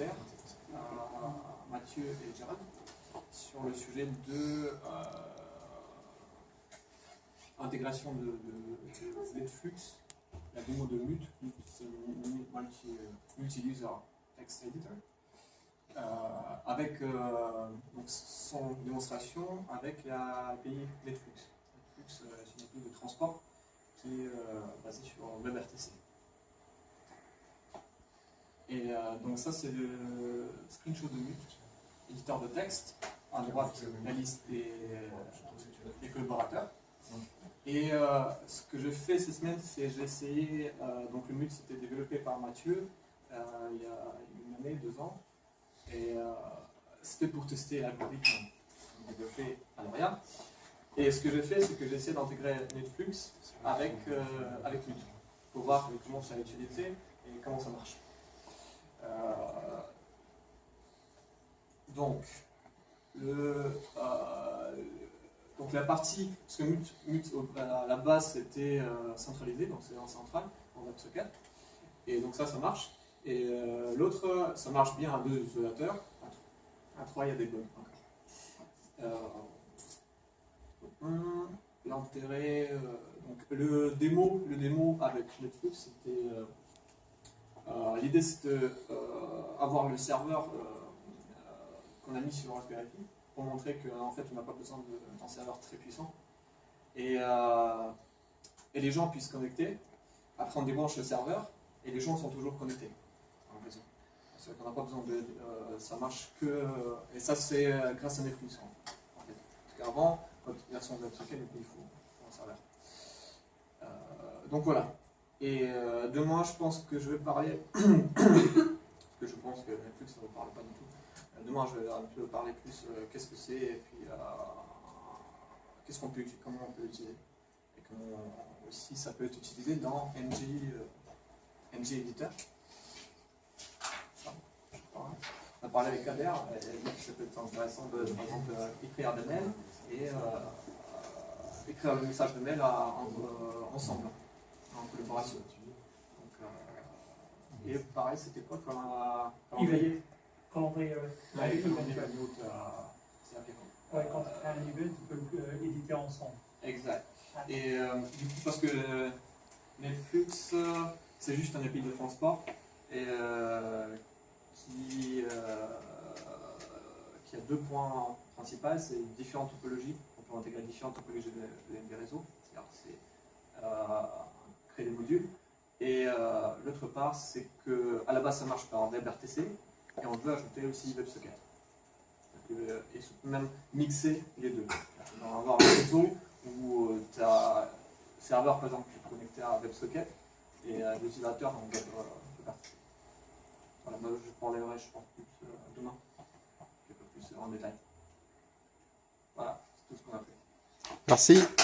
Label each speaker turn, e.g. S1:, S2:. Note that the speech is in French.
S1: Euh, Mathieu et Gérald sur le sujet de euh, intégration de, de, la démo de c'est multi-user text editor, avec son démonstration avec la API Netflix. Netflix, c'est une API de transport qui est basée sur WebRTC. Et euh, donc ça c'est le screenshot de Mute, éditeur de texte, à droite la liste des, collaborateurs. Et euh, ce que j'ai fait cette semaine, c'est j'ai essayé, euh, donc le Mute c'était développé par Mathieu il y a une année, deux ans, et c'était pour tester l'algorithme développé à l'Orient. Et ce que j'ai fait, c'est que j'ai essayé d'intégrer Netflix avec, avec Mute, pour voir comment ça utilisé et comment ça marche. Euh, donc, le, euh, donc la partie, parce que à la base c'était euh, centralisé, donc c'est en central, en WebSocket, et donc ça, ça marche. Et l'autre, ça marche bien à deux utilisateurs, à trois, il y a des bugs L'intérêt, donc le démo, le démo avec Netflix, c'était euh, l'idée c'est d'avoir euh, le serveur euh, qu'on a mis sur Raspberry Pi pour montrer qu'en fait on n'a pas besoin d'un serveur très puissant. Et, les gens puissent connecter. Après on débranche le serveur et les gens sont toujours connectés en réseau. N'a pas besoin de... ça marche que... et ça c'est grâce à Netflix en fait. Parce qu'avant, votre version de il faut un serveur. donc voilà. Et euh, demain, je pense que je vais parler, parce que je pense que Netflix ne me parle pas du tout. Euh, demain, je vais un peu parler plus euh, qu'est-ce que c'est et puis qu'est-ce qu'on peut comment on peut l'utiliser. Et comment aussi ça peut être utilisé dans NG, Editor. On a parlé avec Kader, et donc ça peut être intéressant de, par exemple, écrire des mails et écrire le message de mail ensemble en collaboration. Donc, euh, et pareil, c'était quoi comme un calendrier
S2: Calendrier,
S1: oui. Ouais, calendrier euh,
S2: quand tu un event, tu peux euh, éditer ensemble.
S1: Exact. Et du coup, parce que Netflix, c'est juste un API de transport et qui, qui a deux points principaux, c'est différentes topologies. On peut intégrer différentes topologies des réseaux. C'est créer des modules. Et euh, l'autre part, c'est que à la base ça marche par WebRTC et on veut ajouter aussi WebSocket. Euh, et même mixer les deux. On va avoir un réseau où euh, tu as serveur par exemple qui est connecté à WebSocket et l'utilisateur en WebRTC. Voilà, moi je parlerai je pense plus demain, un peu plus en détail. Voilà, c'est tout ce qu'on a fait.
S3: Merci.